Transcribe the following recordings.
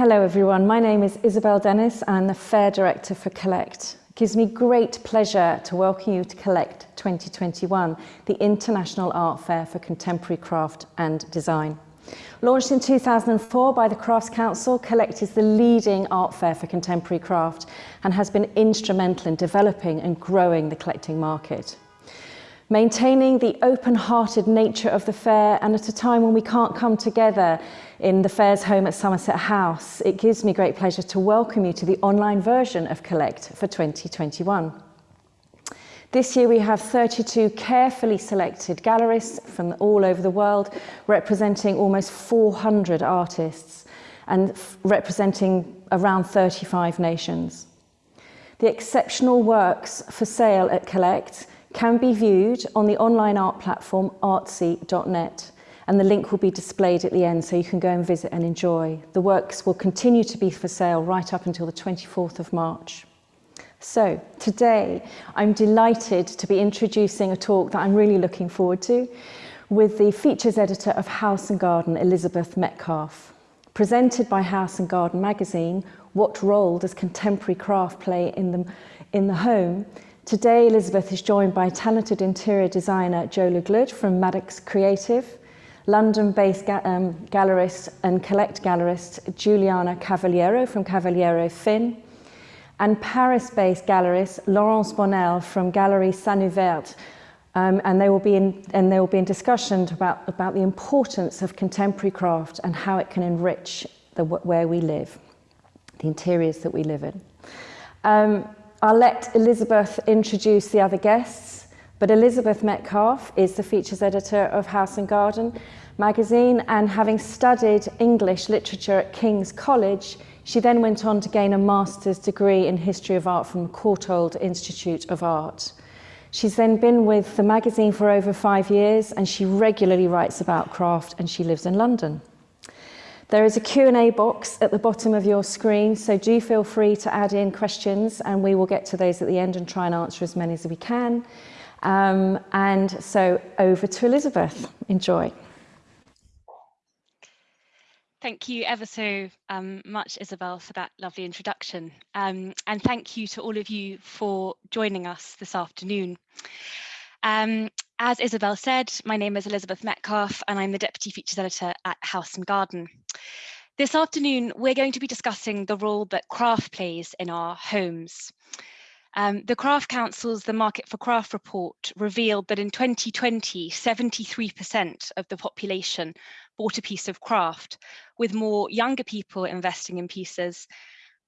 Hello everyone, my name is Isabel Dennis I'm the Fair Director for Collect. It gives me great pleasure to welcome you to Collect 2021, the International Art Fair for Contemporary Craft and Design. Launched in 2004 by the Crafts Council, Collect is the leading art fair for contemporary craft and has been instrumental in developing and growing the collecting market. Maintaining the open-hearted nature of the fair and at a time when we can't come together in the fair's home at Somerset House, it gives me great pleasure to welcome you to the online version of Collect for 2021. This year we have 32 carefully selected gallerists from all over the world representing almost 400 artists and representing around 35 nations. The exceptional works for sale at Collect can be viewed on the online art platform artsy.net and the link will be displayed at the end so you can go and visit and enjoy. The works will continue to be for sale right up until the 24th of March. So today I'm delighted to be introducing a talk that I'm really looking forward to with the features editor of House and Garden, Elizabeth Metcalfe. Presented by House and Garden magazine, what role does contemporary craft play in the, in the home? Today, Elizabeth is joined by talented interior designer Joe Le from Maddox Creative, London-based ga um, gallerist and collect gallerist Juliana Cavaliero from Cavaliero Finn, and Paris-based gallerist Laurence Bonnel from Gallery Saint Um, and they will be in and they will be in discussion about about the importance of contemporary craft and how it can enrich the where we live, the interiors that we live in. Um, I'll let Elizabeth introduce the other guests, but Elizabeth Metcalfe is the features editor of House and Garden magazine and having studied English literature at King's College, she then went on to gain a master's degree in history of art from the Courtauld Institute of Art. She's then been with the magazine for over five years and she regularly writes about craft and she lives in London. There is a Q&A box at the bottom of your screen, so do feel free to add in questions and we will get to those at the end and try and answer as many as we can. Um, and so over to Elizabeth. Enjoy. Thank you ever so um, much, Isabel, for that lovely introduction. Um, and thank you to all of you for joining us this afternoon. Um, as Isabel said, my name is Elizabeth Metcalfe and I'm the Deputy Features Editor at House and Garden. This afternoon, we're going to be discussing the role that craft plays in our homes. Um, the Craft Council's The Market for Craft report revealed that in 2020, 73% of the population bought a piece of craft, with more younger people investing in pieces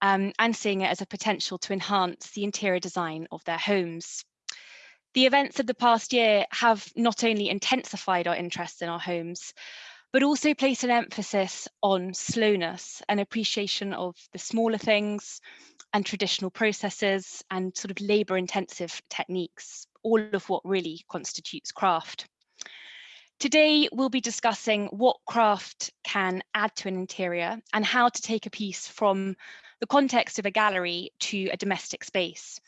um, and seeing it as a potential to enhance the interior design of their homes. The events of the past year have not only intensified our interest in our homes, but also placed an emphasis on slowness and appreciation of the smaller things and traditional processes and sort of labor intensive techniques, all of what really constitutes craft. Today, we'll be discussing what craft can add to an interior and how to take a piece from the context of a gallery to a domestic space.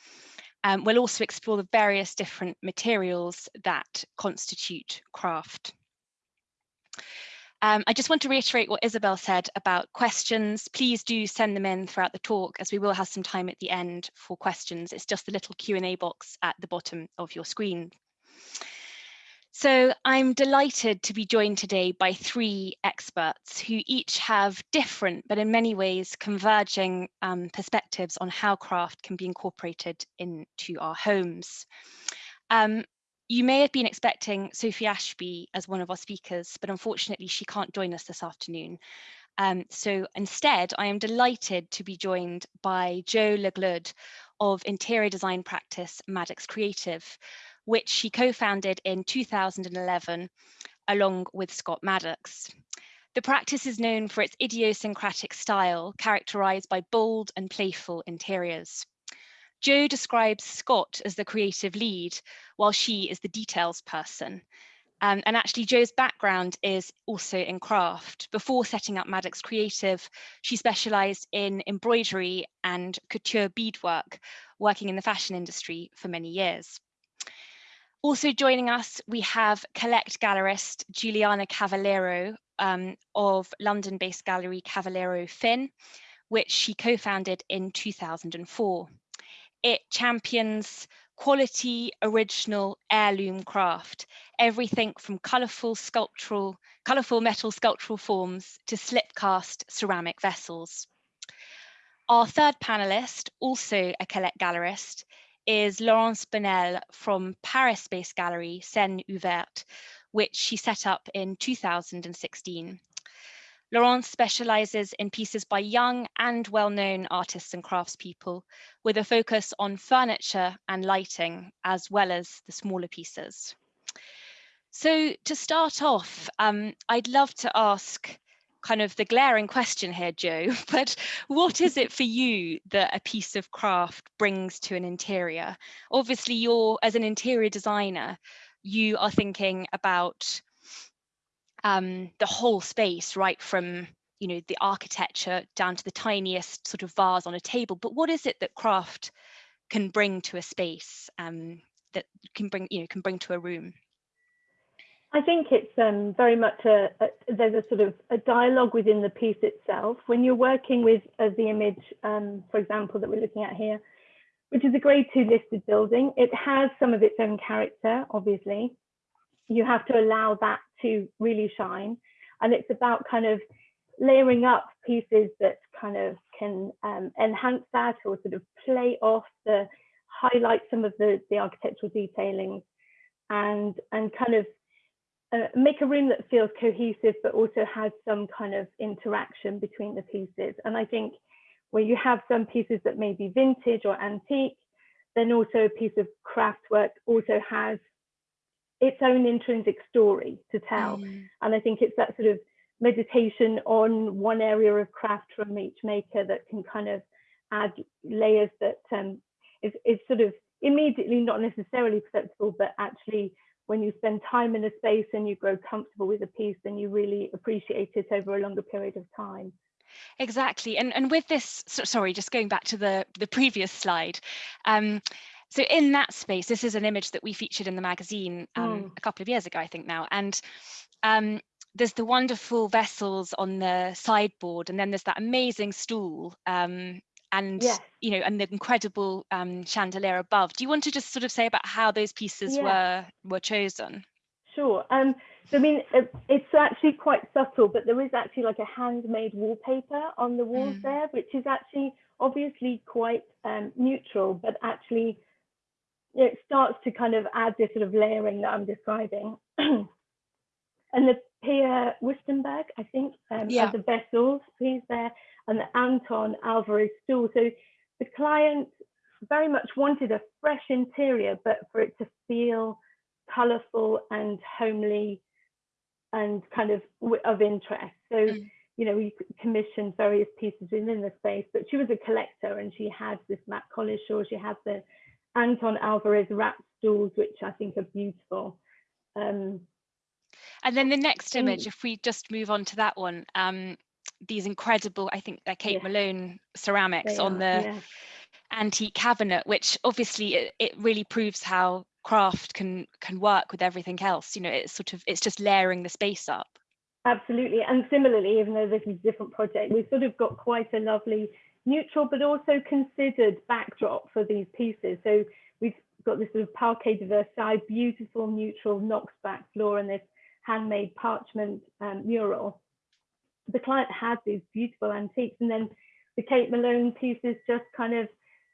Um, we'll also explore the various different materials that constitute craft. Um, I just want to reiterate what Isabel said about questions. Please do send them in throughout the talk as we will have some time at the end for questions. It's just the little Q&A box at the bottom of your screen. So I'm delighted to be joined today by three experts who each have different, but in many ways converging um, perspectives on how craft can be incorporated into our homes. Um, you may have been expecting Sophie Ashby as one of our speakers, but unfortunately she can't join us this afternoon. Um, so instead, I am delighted to be joined by Joe Le Gleud of interior design practice Maddox Creative, which she co-founded in 2011 along with Scott Maddox. The practice is known for its idiosyncratic style, characterized by bold and playful interiors. Joe describes Scott as the creative lead, while she is the details person. Um, and actually Joe's background is also in craft. Before setting up Maddox Creative, she specialized in embroidery and couture beadwork, working in the fashion industry for many years. Also joining us, we have Collect gallerist Juliana Cavaliero um, of London-based gallery Cavaliero Finn, which she co-founded in 2004. It champions quality, original heirloom craft, everything from colourful sculptural, colourful metal sculptural forms to slipcast ceramic vessels. Our third panelist, also a Collect gallerist, is Laurence Bonnel from Paris-based gallery Scène Ouverte, which she set up in 2016. Laurence specializes in pieces by young and well-known artists and craftspeople with a focus on furniture and lighting, as well as the smaller pieces. So to start off, um, I'd love to ask kind of the glaring question here, Joe, but what is it for you that a piece of craft brings to an interior? Obviously, you're, as an interior designer, you are thinking about um, the whole space, right from you know the architecture down to the tiniest sort of vase on a table. But what is it that craft can bring to a space um, that can bring you know can bring to a room? I think it's um, very much a, a, there's a sort of a dialogue within the piece itself. When you're working with uh, the image, um, for example, that we're looking at here, which is a grade two listed building, it has some of its own character, obviously. You have to allow that to really shine. And it's about kind of layering up pieces that kind of can um, enhance that or sort of play off the, highlight some of the, the architectural detailing and, and kind of uh, make a room that feels cohesive, but also has some kind of interaction between the pieces. And I think where you have some pieces that may be vintage or antique, then also a piece of craft work also has its own intrinsic story to tell. Mm. And I think it's that sort of meditation on one area of craft from each maker that can kind of add layers that um, is, is sort of immediately not necessarily perceptible, but actually when you spend time in a space and you grow comfortable with a piece, then you really appreciate it over a longer period of time. Exactly. And, and with this, so, sorry, just going back to the, the previous slide. Um, so in that space, this is an image that we featured in the magazine um, mm. a couple of years ago, I think now. And um, there's the wonderful vessels on the sideboard, and then there's that amazing stool um, and yes. you know and the incredible um, chandelier above do you want to just sort of say about how those pieces yeah. were were chosen sure um so i mean it's actually quite subtle but there is actually like a handmade wallpaper on the walls mm. there which is actually obviously quite um, neutral but actually it starts to kind of add this sort of layering that i'm describing and the Pia Wüstenberg, I think, um, yeah. the vessels piece there and the Anton Alvarez stool. So the client very much wanted a fresh interior, but for it to feel colorful and homely and kind of of interest. So, mm. you know, we commissioned various pieces within the space, but she was a collector and she had this Matt Collishaw, she had the Anton Alvarez wrap stools, which I think are beautiful. Um, and then the next image, if we just move on to that one, um, these incredible, I think they're Kate yeah. Malone ceramics on the yeah. antique cabinet, which obviously it, it really proves how craft can can work with everything else. You know, it's sort of it's just layering the space up. Absolutely, and similarly, even though this is a different project, we've sort of got quite a lovely neutral but also considered backdrop for these pieces. So we've got this sort of parquet de Versailles, beautiful neutral Knox back floor and this handmade parchment um, mural the client had these beautiful antiques and then the Kate Malone pieces just kind of,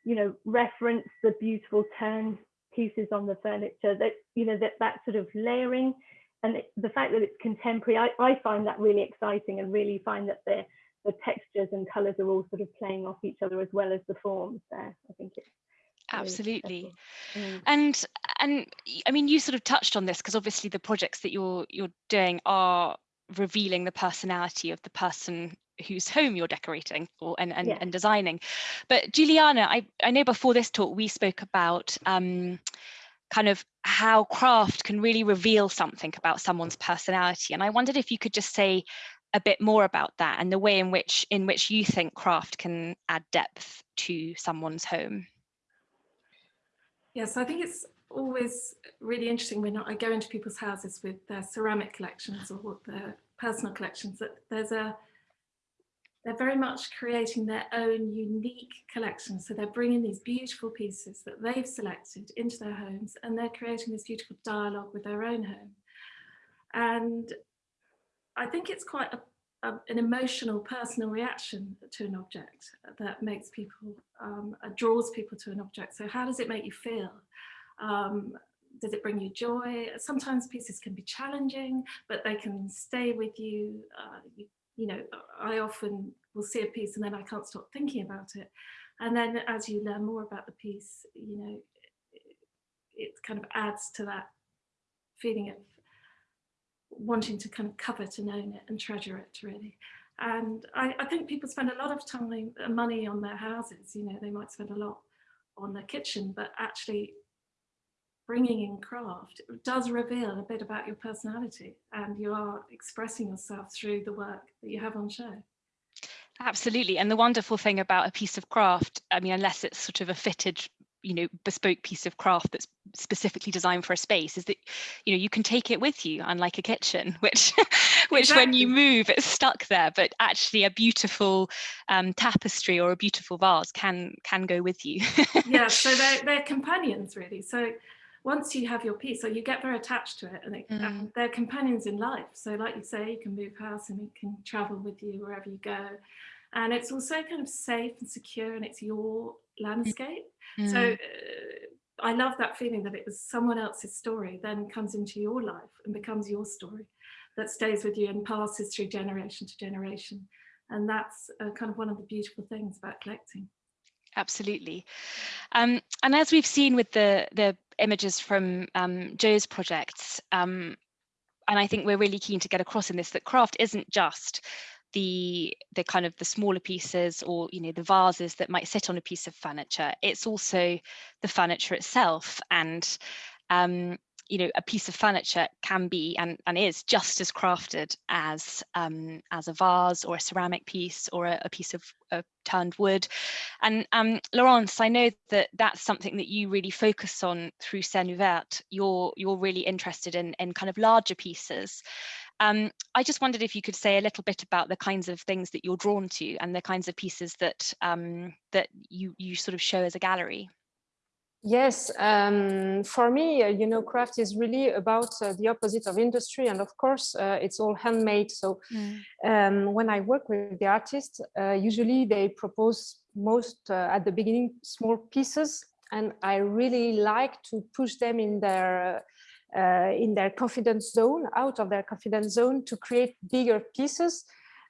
you know, reference the beautiful turned pieces on the furniture that, you know, that, that sort of layering and it, the fact that it's contemporary, I, I find that really exciting and really find that the, the textures and colors are all sort of playing off each other as well as the forms there. I think it's absolutely mm. and and i mean you sort of touched on this because obviously the projects that you're you're doing are revealing the personality of the person whose home you're decorating or and, and, yeah. and designing. But Juliana, I, I know before this talk we spoke about um, kind of how craft can really reveal something about someone's personality. And I wondered if you could just say a bit more about that and the way in which in which you think craft can add depth to someone's home. Yes, I think it's always really interesting when I go into people's houses with their ceramic collections or their personal collections that there's a they're very much creating their own unique collection. So they're bringing these beautiful pieces that they've selected into their homes and they're creating this beautiful dialogue with their own home. And I think it's quite a, a, an emotional, personal reaction to an object that makes people, um, uh, draws people to an object. So how does it make you feel? Um, does it bring you joy? Sometimes pieces can be challenging, but they can stay with you. Uh, you you know, I often will see a piece and then I can't stop thinking about it. And then as you learn more about the piece, you know, it, it kind of adds to that feeling of wanting to kind of covet and own it and treasure it really. And I, I think people spend a lot of time, uh, money on their houses, you know, they might spend a lot on their kitchen, but actually bringing in craft does reveal a bit about your personality and you are expressing yourself through the work that you have on show. Absolutely. And the wonderful thing about a piece of craft, I mean, unless it's sort of a fitted, you know, bespoke piece of craft that's specifically designed for a space, is that, you know, you can take it with you, unlike a kitchen, which, which exactly. when you move, it's stuck there. But actually, a beautiful um, tapestry or a beautiful vase can can go with you. yeah. So they're they're companions, really. So once you have your piece, or you get very attached to it and, it, mm. and they're companions in life. So like you say, you can move house and it can travel with you wherever you go. And it's also kind of safe and secure and it's your landscape. Mm. So uh, I love that feeling that it was someone else's story then comes into your life and becomes your story that stays with you and passes through generation to generation. And that's uh, kind of one of the beautiful things about collecting. Absolutely. Um, and as we've seen with the, the images from um, Joe's projects. Um, and I think we're really keen to get across in this that craft isn't just the the kind of the smaller pieces or you know the vases that might sit on a piece of furniture. It's also the furniture itself and um, you know a piece of furniture can be and, and is just as crafted as um, as a vase or a ceramic piece or a, a piece of, turned wood. And um, Laurence I know that that's something that you really focus on through Scène Ouverte you're you're really interested in in kind of larger pieces um, I just wondered if you could say a little bit about the kinds of things that you're drawn to and the kinds of pieces that um, that you you sort of show as a gallery. Yes, um, for me, uh, you know, craft is really about uh, the opposite of industry. And of course, uh, it's all handmade. So mm. um, when I work with the artists, uh, usually they propose most uh, at the beginning small pieces. And I really like to push them in their uh, in their confidence zone, out of their confidence zone to create bigger pieces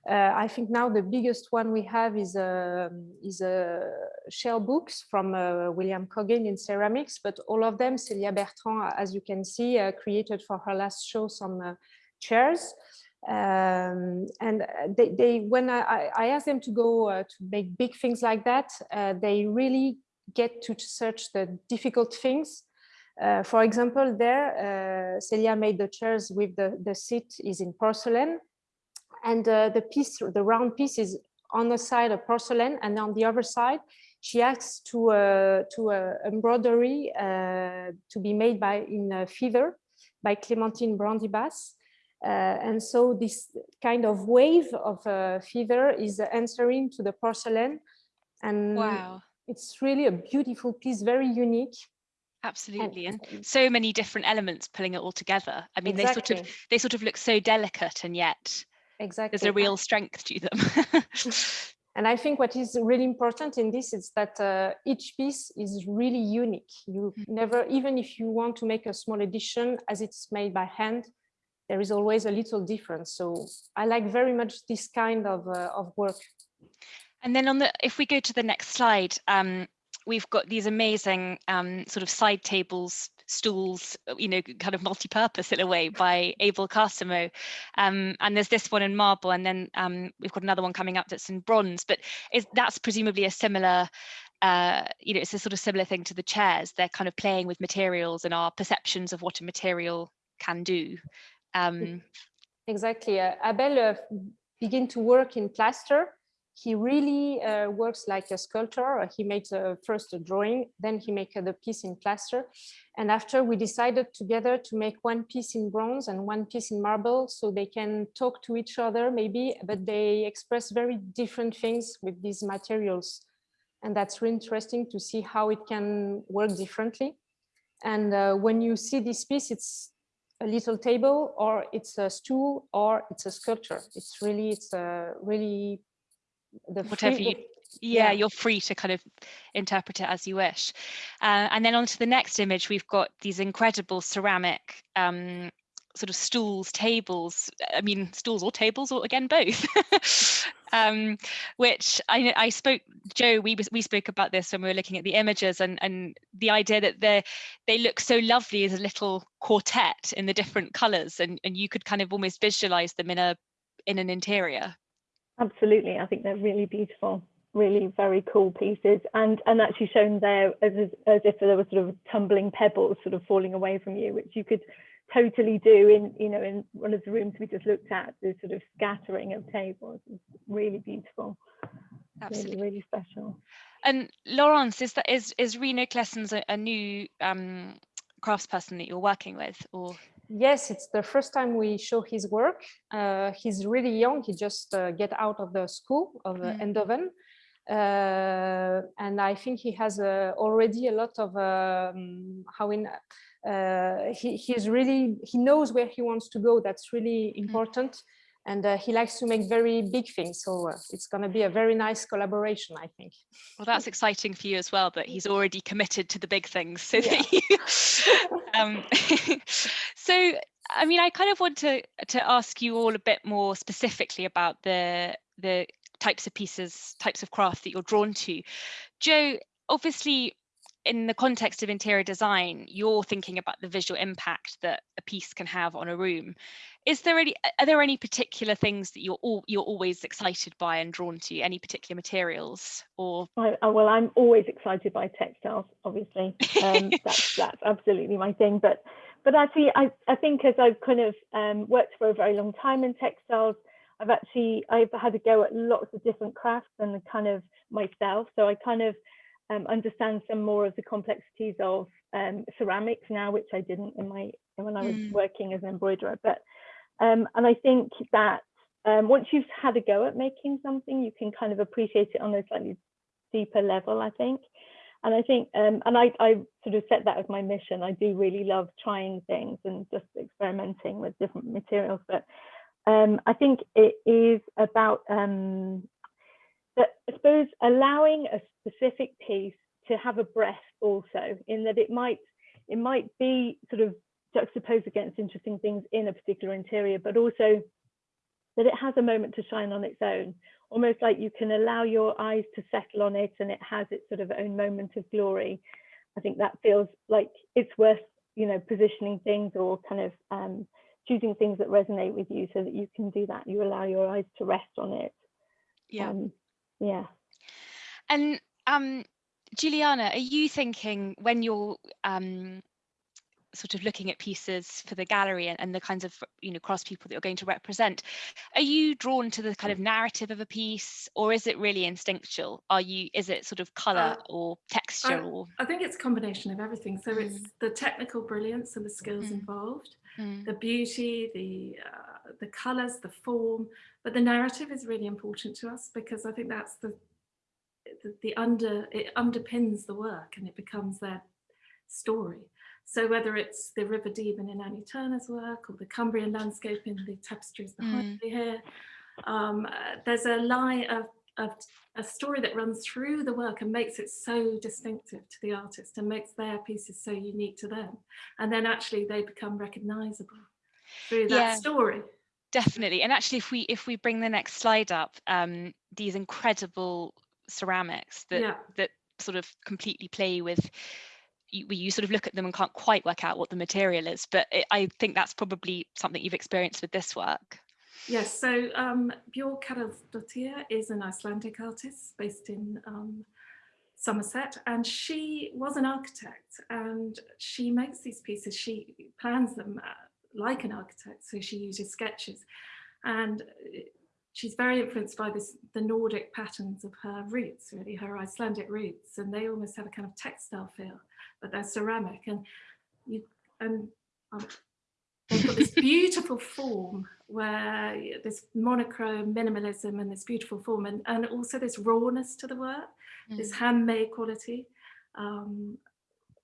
uh, I think now the biggest one we have is a, um, is a shell books from uh, William Coggin in ceramics, but all of them, Celia Bertrand, as you can see, uh, created for her last show some uh, chairs. Um, and they, they, when I, I asked them to go uh, to make big things like that, uh, they really get to search the difficult things uh, for example, there, uh, Celia made the chairs with the, the seat is in porcelain and uh, the piece, the round piece is on the side of porcelain and on the other side, she asks to, uh, to uh, embroidery uh, to be made by in uh, feather by Clémentine Brandibas. Uh, and so this kind of wave of uh, feather is answering to the porcelain. And wow. it's really a beautiful piece, very unique. Absolutely, and, and so many different elements pulling it all together. I mean, exactly. they sort of they sort of look so delicate, and yet exactly there's a real strength to them and i think what is really important in this is that uh, each piece is really unique you mm. never even if you want to make a small edition as it's made by hand there is always a little difference so i like very much this kind of uh, of work and then on the if we go to the next slide um, we've got these amazing um, sort of side tables stools, uh, you know, kind of multi-purpose in a way by Abel Carsimo. Um, and there's this one in marble, and then um, we've got another one coming up that's in bronze. But that's presumably a similar, uh, you know, it's a sort of similar thing to the chairs. They're kind of playing with materials and our perceptions of what a material can do. Um, exactly. Uh, Abel uh, began to work in plaster he really uh, works like a sculptor. He makes a, first a drawing, then he makes the piece in plaster. And after we decided together to make one piece in bronze and one piece in marble, so they can talk to each other maybe, but they express very different things with these materials. And that's really interesting to see how it can work differently. And uh, when you see this piece, it's a little table or it's a stool or it's a sculpture. It's really, it's a really the whatever you yeah, yeah, you're free to kind of interpret it as you wish. Uh, and then on to the next image, we've got these incredible ceramic um, sort of stools, tables, I mean, stools or tables, or again, both, um, which I, I spoke, Joe, we, we spoke about this when we were looking at the images and, and the idea that they they look so lovely as a little quartet in the different colors and, and you could kind of almost visualize them in a in an interior. Absolutely, I think they're really beautiful, really very cool pieces, and and actually shown there as as if there were sort of tumbling pebbles sort of falling away from you, which you could totally do in you know in one of the rooms we just looked at. The sort of scattering of tables is really beautiful, Absolutely. really really special. And Laurence, is that is is Reno Klessens a, a new um, craftsperson that you're working with, or? Yes, it's the first time we show his work. Uh, he's really young. He just uh, get out of the school of uh, mm. Eindhoven. Uh, and I think he has uh, already a lot of um, how in uh, he, he's really he knows where he wants to go. That's really mm. important. Mm. And uh, he likes to make very big things. So uh, it's going to be a very nice collaboration, I think. Well, that's exciting for you as well, that he's already committed to the big things. So yeah. you, um, so, I mean, I kind of want to to ask you all a bit more specifically about the the types of pieces, types of craft that you're drawn to. Joe, obviously, in the context of interior design, you're thinking about the visual impact that a piece can have on a room. Is there any, are there any particular things that you're all, you're always excited by and drawn to? Any particular materials or? I, well, I'm always excited by textiles, obviously. Um, that's that's absolutely my thing. But but actually, I I think as I've kind of um, worked for a very long time in textiles, I've actually I've had a go at lots of different crafts and kind of myself. So I kind of um, understand some more of the complexities of um, ceramics now, which I didn't in my when I was mm. working as an embroiderer. But um, and I think that um, once you've had a go at making something, you can kind of appreciate it on a slightly deeper level. I think, and I think, um, and I, I sort of set that as my mission. I do really love trying things and just experimenting with different materials, but um, I think it is about that I suppose allowing a specific piece to have a breath also in that it might it might be sort of juxtaposed against interesting things in a particular interior, but also that it has a moment to shine on its own, almost like you can allow your eyes to settle on it and it has its sort of own moment of glory. I think that feels like it's worth, you know, positioning things or kind of um, choosing things that resonate with you so that you can do that. You allow your eyes to rest on it. Yeah. Um, yeah. And um, Juliana, are you thinking when you're um, sort of looking at pieces for the gallery and, and, the kinds of you know cross people that you're going to represent are you drawn to the kind of narrative of a piece or is it really instinctual are you is it sort of color uh, or texture I, or I think it's a combination of everything so mm. it's the technical brilliance and the skills mm. involved mm. the beauty the uh, the colors the form but the narrative is really important to us because I think that's the the, the under it underpins the work and it becomes their story. So whether it's the River Deben in Annie Turner's work or the Cumbrian landscape in the tapestries behind mm. me here, um, uh, there's a lie of, of a story that runs through the work and makes it so distinctive to the artist and makes their pieces so unique to them. And then actually they become recognizable through that yeah. story definitely and actually if we if we bring the next slide up um these incredible ceramics that yeah. that sort of completely play with you, you sort of look at them and can't quite work out what the material is but it, i think that's probably something you've experienced with this work. Yes so um björk Karlsdottir is an icelandic artist based in um, Somerset and she was an architect and she makes these pieces she plans them uh, like an architect so she uses sketches and she's very influenced by this the Nordic patterns of her roots, really, her Icelandic roots, and they almost have a kind of textile feel, but they're ceramic. And you and um, they've got this beautiful form where this monochrome minimalism and this beautiful form and, and also this rawness to the work, mm. this handmade quality. Um,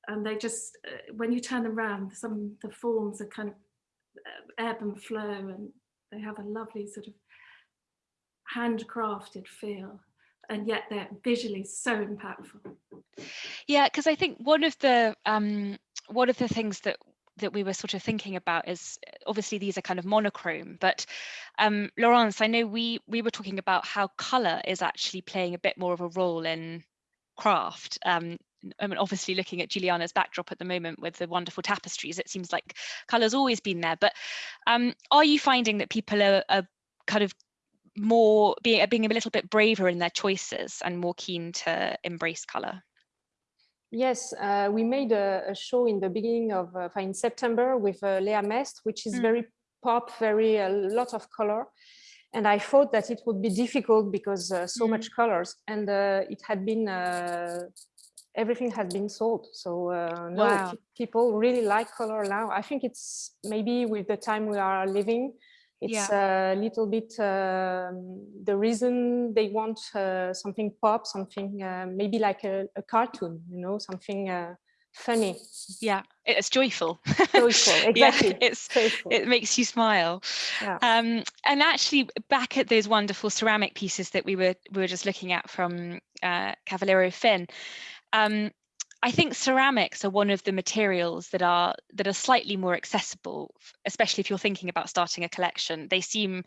and they just, uh, when you turn them around, some the forms are kind of uh, ebb and flow and they have a lovely sort of handcrafted feel and yet they're visually so impactful. Yeah, because I think one of the um, one of the things that that we were sort of thinking about is obviously these are kind of monochrome, but um, Laurence, I know we we were talking about how color is actually playing a bit more of a role in craft. Um, I mean, obviously looking at Juliana's backdrop at the moment with the wonderful tapestries, it seems like color's always been there. But um, are you finding that people are, are kind of more being, being a little bit braver in their choices and more keen to embrace color? Yes, uh, we made a, a, show in the beginning of, uh, in September with uh, Lea Mest, which is mm. very pop, very a lot of color. And I thought that it would be difficult because uh, so mm. much colors and uh, it had been, uh, everything has been sold. So no, wow. people really like color now. I think it's maybe with the time we are living, it's yeah. a little bit um, the reason they want uh, something pop, something uh, maybe like a, a, cartoon, you know, something uh, funny. Yeah, it's joyful. Joyful, exactly. yeah, it's joyful. it makes you smile. Yeah. Um, and actually, back at those wonderful ceramic pieces that we were we were just looking at from uh, Cavaliero Finn. Um, I think ceramics are one of the materials that are that are slightly more accessible, especially if you're thinking about starting a collection. They seem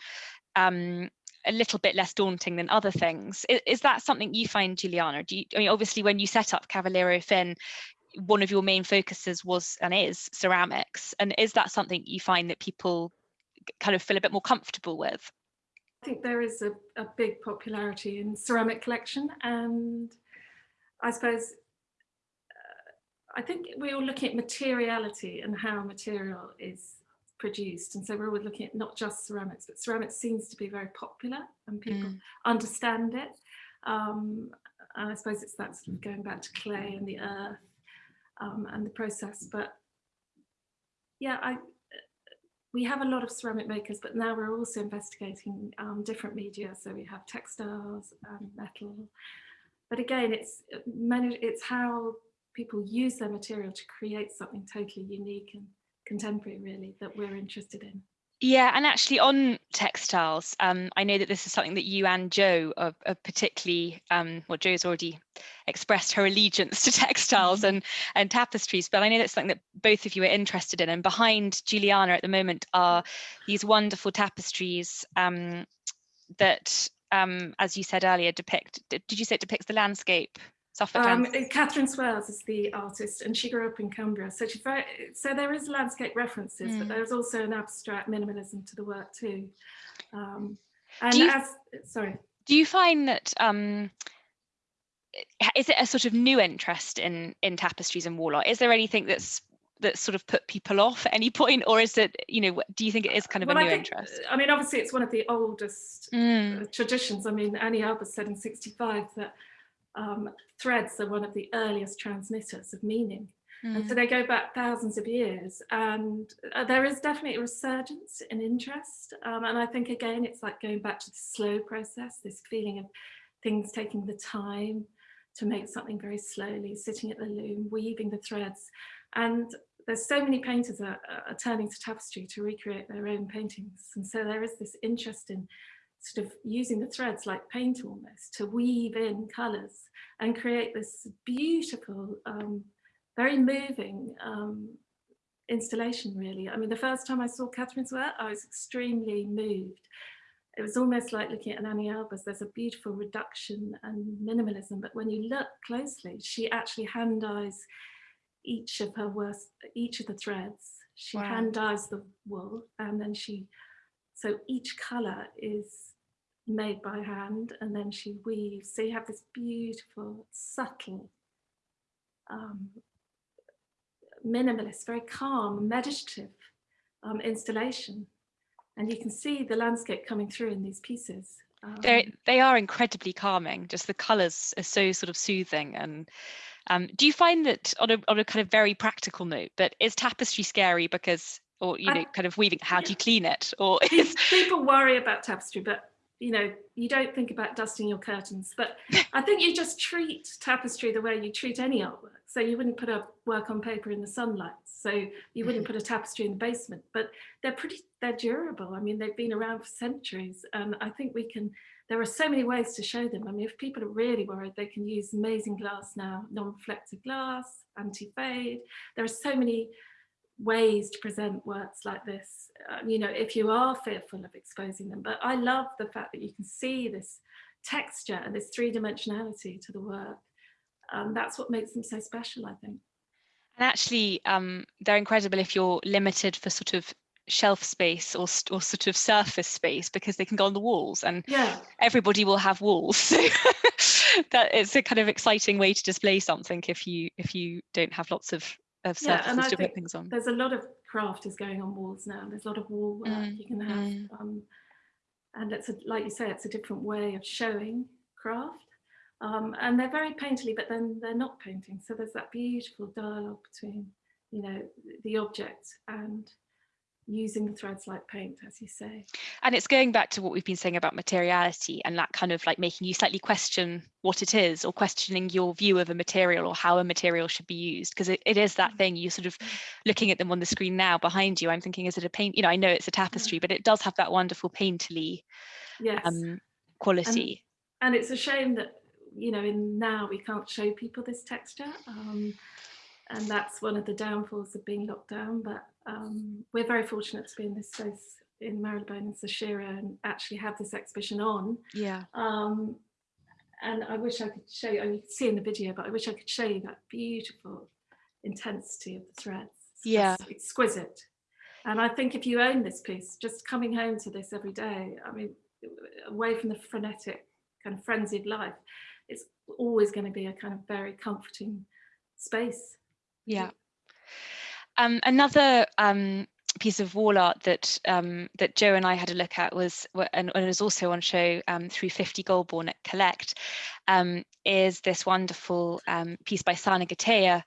um, a little bit less daunting than other things. Is, is, that something you find, Juliana? Do you, I mean, obviously, when you set up Cavaliero Finn, one of your main focuses was and is ceramics. And is that something you find that people kind of feel a bit more comfortable with? I think there is a, a big popularity in ceramic collection and I suppose I think we're all looking at materiality and how material is produced. And so we're always looking at not just ceramics, but ceramics seems to be very popular and people mm. understand it. Um, and I suppose it's that sort of going back to clay and the earth um, and the process. But yeah, I, we have a lot of ceramic makers, but now we're also investigating um, different media. So we have textiles and metal. But again, it's, it's how people use their material to create something totally unique and contemporary really that we're interested in. Yeah, and actually on textiles, um, I know that this is something that you and Jo are, are particularly, um, well, Jo's already expressed her allegiance to textiles and, and tapestries, but I know that's something that both of you are interested in. And behind Juliana at the moment are these wonderful tapestries um, that, um, as you said earlier, depict, did you say it depicts the landscape um, Katharine Swailes is the artist and she grew up in Cumbria. So, she so there is landscape references, mm. but there's also an abstract minimalism to the work too. Um, and you, as, sorry. Do you find that, um, is it a sort of new interest in, in tapestries and wall art? Is there anything that's that sort of put people off at any point or is it you know do you think it is kind of well, a new think, interest i mean obviously it's one of the oldest mm. traditions i mean Anni Albers said in 65 that um, threads are one of the earliest transmitters of meaning. Mm. And so mm. they go back thousands of years and uh, there is definitely a resurgence in interest. Um, and I think again, it's like going back to the slow process, this feeling of things taking the time to make something very slowly, sitting at the loom, weaving the threads. And there's so many painters are, are turning to tapestry to recreate their own paintings. And so there is this interest in sort of using the threads like paint almost to weave in colours and create this beautiful, um, very moving um, installation really. I mean, the first time I saw Katharine's work, I was extremely moved. It was almost like looking at an Anni Albers, there's a beautiful reduction and minimalism, but when you look closely, she actually hand dyes each of her worst, each of the threads. She wow. hand dyes the wool and then she so each colour is made by hand and then she weaves. So you have this beautiful, subtle, um, minimalist, very calm, meditative um, installation. and you can see the landscape coming through in these pieces. Um, they they are incredibly calming. Just the colours are so sort of soothing. And um, do you find that on a on a kind of very practical note, but is tapestry scary because, or you know, I, kind of weaving? How do you clean it? Or is... people worry about tapestry, but you know, you don't think about dusting your curtains, but I think you just treat tapestry the way you treat any artwork. So you wouldn't put a work on paper in the sunlight. So you wouldn't mm-hmm. put a tapestry in the basement, but they're pretty, they're durable. I mean, they've been around for centuries. And I think we can, there are so many ways to show them. I mean, if people are really worried, they can use amazing glass now, non-reflective glass, anti-fade. There are so many ways to present works like this, um, you know, if you are fearful of exposing them. But I love the fact that you can see this texture and this three dimensionality to the work. Um, that's what makes them so special, I think. And actually, um, they're incredible if you're limited for sort of shelf space or, or sort of surface space because they can go on the walls and yeah. everybody will have walls so that it's a kind of exciting way to display something if you if you don't have lots of of surfaces yeah, to put things on. There's a lot of craft is going on walls now. There's a lot of wall work mm, you can have. Mm. Um, and it's a, like you say, it's a different way of showing craft. Um, and they're very painterly, but then they're not painting. So there's that beautiful dialogue between, you know, the object and using threads like paint, as you say. And it's going back to what we've been saying about materiality and that kind of like making you slightly question what it is or questioning your view of a material or how a material should be used. Because it, it is that thing you sort of looking at them on the screen now behind you. I'm thinking, is it a paint? You know, I know it's a tapestry, but it does have that wonderful painterly yes. um, quality. And, and, it's a shame that, you know, in now we can't show people this texture. Um, and that's one of the downfalls of being locked down. But um, we're very fortunate to be in this space in Marylebone and Saoirse and actually have this exhibition on. Yeah. Um, and I wish I could show you, and you can see in the video, but I wish I could show you that beautiful intensity of the threads. It's yeah. Exquisite. And I think if you own this piece, just coming home to this every day, I mean, away from the frenetic kind of frenzied life, it's always going to be a kind of very comforting space. Yeah. Um, another um, piece of wall art that um, that Joe and I had a look at was and, and is also on show um, through 50 Golborne at Collect um, is this wonderful um, piece by Sanaa Gateja,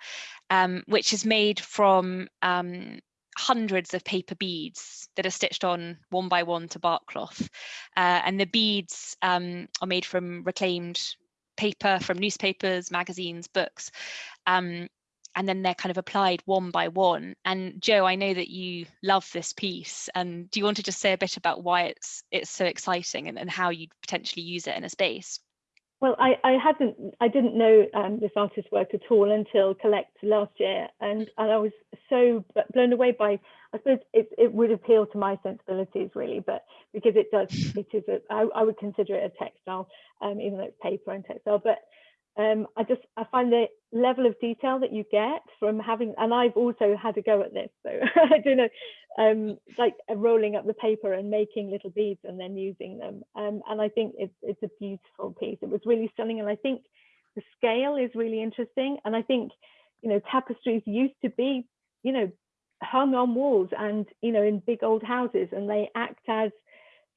um, which is made from um, hundreds of paper beads that are stitched on one by one to bark cloth. Uh, and the beads are made from reclaimed paper from newspapers, magazines, books. Um, and then they're kind of applied one by one. And Joe, I know that you love this piece. And do you want to just say a bit about why it's it's so exciting and, and how you'd potentially use it in a space? Well, I, I hadn't, I didn't know um, this artist's work at all until Collect last year, and, and I was so blown away by. I suppose it, it would appeal to my sensibilities really, but because it does, it is a, I, I would consider it a textile, um, even though it's paper and textile. But um, I just I find the level of detail that you get from having, and I've also had a go at this, so I do know, um, like uh, rolling up the paper and making little beads and then using them. Um, and I think it's it's a beautiful piece. It was really stunning, and I think the scale is really interesting. And I think you know tapestries used to be you know hung on walls and you know in big old houses, and they act as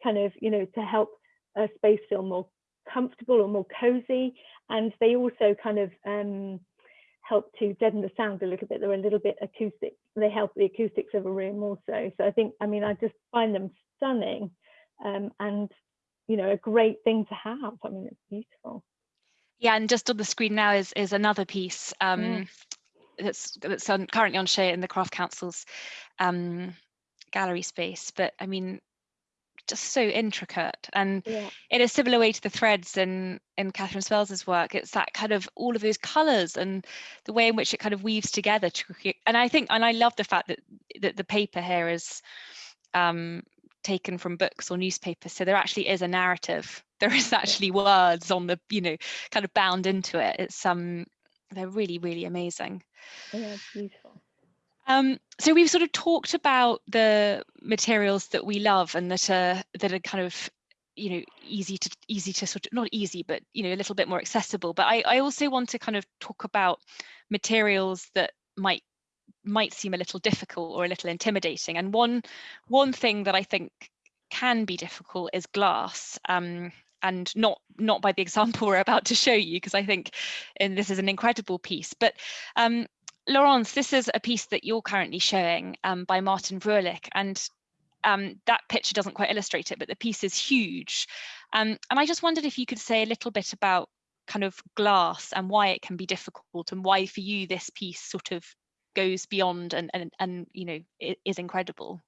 kind of you know to help a space feel more comfortable or more cozy and they also kind of um, help to deaden the sound a little bit. They're a little bit acoustic they help the acoustics of a room also. So i think i mean i just find them stunning um, and you know a great thing to have. I mean it's beautiful. Yeah and just on the screen now is is another piece um, mm. that's that's on, currently on show in the craft council's um, gallery space. But i mean just so intricate and yeah. in a similar way to the threads in in Katharine Swailes's work it's that kind of all of those colors and the way in which it kind of weaves together to and I think and I love the fact that that the paper here is um, taken from books or newspapers so there actually is a narrative. There is actually words on the you know kind of bound into it. It's um they're really really amazing. Yeah beautiful um, so we've sort of talked about the materials that we love and that are that are kind of you know easy to easy to sort of not easy but you know a little bit more accessible but I, I also want to kind of talk about materials that might might seem a little difficult or a little intimidating and one one thing that I think can be difficult is glass. Um, and not not by the example we're about to show you, because I think and this is an incredible piece. But um, Laurence, this is a piece that you're currently showing um, by Martin Vrolijk, and um, that picture doesn't quite illustrate it, but the piece is huge. Um, and I just wondered if you could say a little bit about kind of glass and why it can be difficult and why for you this piece sort of goes beyond and, and, and you know, is incredible.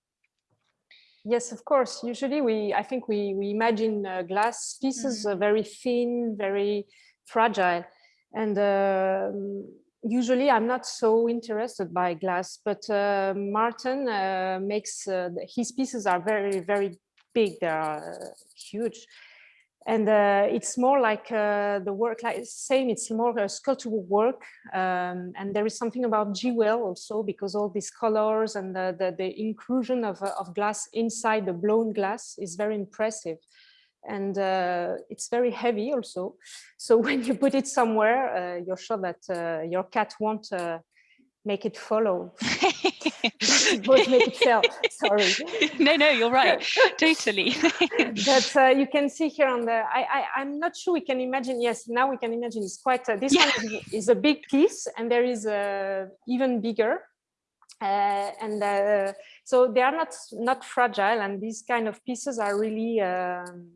Yes, of course. Usually we, I think we, we imagine uh, glass pieces mm very thin, very fragile. And uh, usually I'm not so interested by glass, but uh, Martin uh, makes, uh, his pieces are very, very big. They are uh, huge. And uh, it's more like uh, the work, like same, it's more a sculptural work. Um, and there is something about Jewel also, because all these colors and the, the, the inclusion of, of glass inside the blown glass is very impressive and uh, it's very heavy also. So when you put it somewhere, uh, you're sure that uh, your cat won't uh, make it follow. won't make it. Sorry. No, no, you're right. totally. but uh, you can see here on the. I, I am not sure we can imagine. Yes, now we can imagine. It's quite. Uh, this yeah. one is, is, a big piece, and there is a even bigger. and so they are not not fragile and these kind of pieces are really um,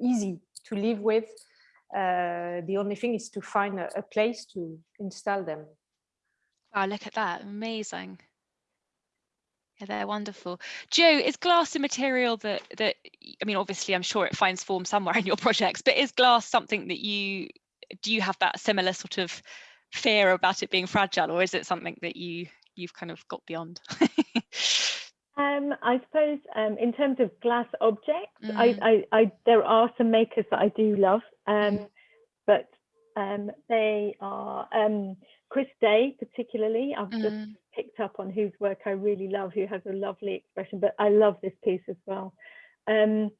easy to live with uh, the only thing is to find a, a, place to install them wow look at that amazing yeah, they're wonderful. Joe, is glass a material that that I mean, obviously, I'm sure it finds form somewhere in your projects, but is glass something that you do you have that similar sort of fear about it being fragile, or is it something that you you've kind of got beyond? um, I suppose um, in terms of glass objects, mm. I, I, I, there are some makers that I do love, um, mm. but um, they are um, Chris Day particularly. I've mm. just picked up on whose work I really love, who has a lovely expression. But I love this piece as well. Um,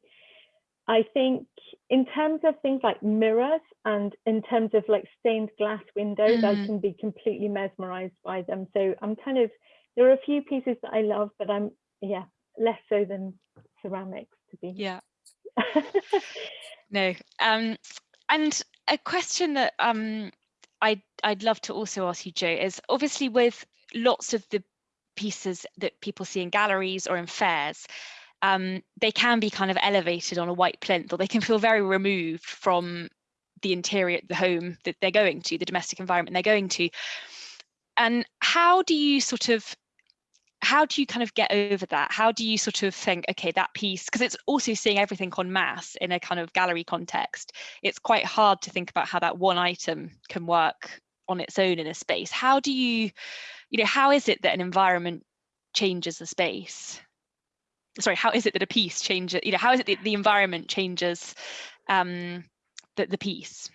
I think in terms of things like mirrors and in terms of like stained glass windows, mm. I can be completely mesmerized by them. So I'm kind of, there are a few pieces that I love, but I'm, yeah, less so than ceramics to be. Yeah. no. Um, and a question that um, I'd, I'd love to also ask you, Joe, is obviously with lots of the pieces that people see in galleries or in fairs, um, they can be kind of elevated on a white plinth or they can feel very removed from the interior, the home that they're going to, the domestic environment they're going to. And how do you sort of, how do you kind of get over that? How do you sort of think, okay, that piece, because it's also seeing everything on mass in a kind of gallery context, it's quite hard to think about how that one item can work on its own in a space. How do you, you know, how is it that an environment changes a space? sorry, how is it that a piece changes, you know, how is it that the environment changes um, the, the piece?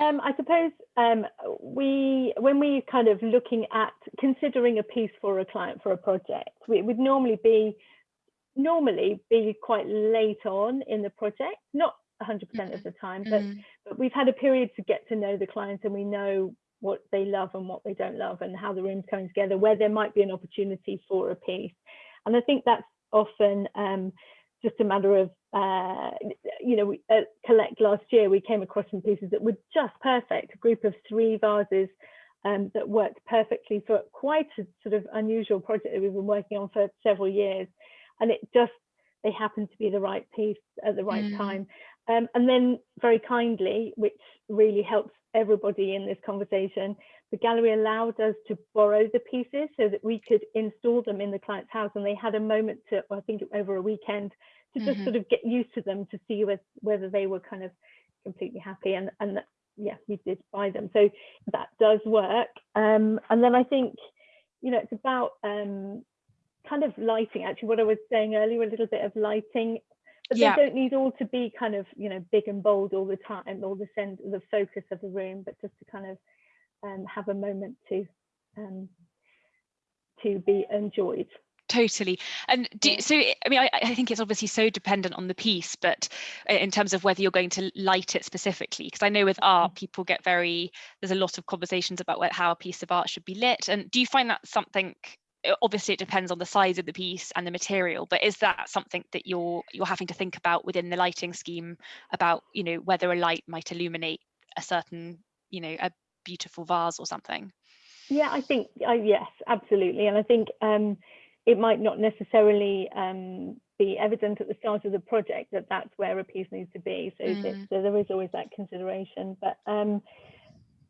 Um, I suppose um, we, when we kind of looking at considering a piece for a client for a project, we, it would normally be normally be quite late on in the project, not 100% mm-hmm. of the time, but, mm-hmm. but we've had a period to get to know the clients and we know what they love and what they don't love and how the room's coming together, where there might be an opportunity for a piece. And I think that's often um, just a matter of, uh, you know, we, at Collect last year, we came across some pieces that were just perfect, a group of three vases um, that worked perfectly for quite a sort of unusual project that we've been working on for several years. And it just, they happened to be the right piece at the right mm. time. Um, and then very kindly, which really helps everybody in this conversation, the gallery allowed us to borrow the pieces so that we could install them in the client's house. And they had a moment to, I think over a weekend, to just mm -hmm. sort of get used to them to see whether, whether they were kind of completely happy. And, and that, yeah, we did buy them. So that does work. Um, and then I think, you know, it's about um, kind of lighting, actually, what I was saying earlier, a little bit of lighting but yeah. they don't need all to be kind of you know big and bold all the time or the send the focus of the room but just to kind of um, have a moment to um, to be enjoyed totally. And do, so i mean I, I, think it's obviously so dependent on the piece but uh, in terms of whether you're going to light it specifically because i know with art mm. people get very there's a lot of conversations about how a piece of art should be lit and do you find that something obviously it depends on the size of the piece and the material but is that something that you're you're having to think about within the lighting scheme about you know whether a light might illuminate a certain you know a beautiful vase or something? Yeah i think uh, yes absolutely and i think um it might not necessarily um be evident at the start of the project that that's where a piece needs to be so, mm. so there is always that consideration but um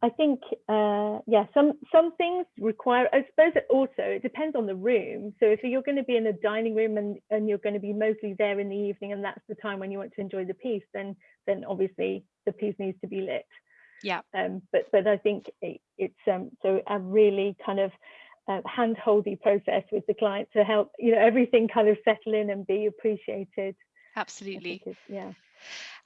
I think, uh, yeah, some some things require. I suppose it also it depends on the room. So if you're going to be in a dining room and and you're going to be mostly there in the evening, and that's the time when you want to enjoy the piece, then then obviously the piece needs to be lit. Yeah. Um. But but I think it, it's um. So a really kind of uh, hand-holdy process with the client to help you know everything kind of settle in and be appreciated. Absolutely. Yeah.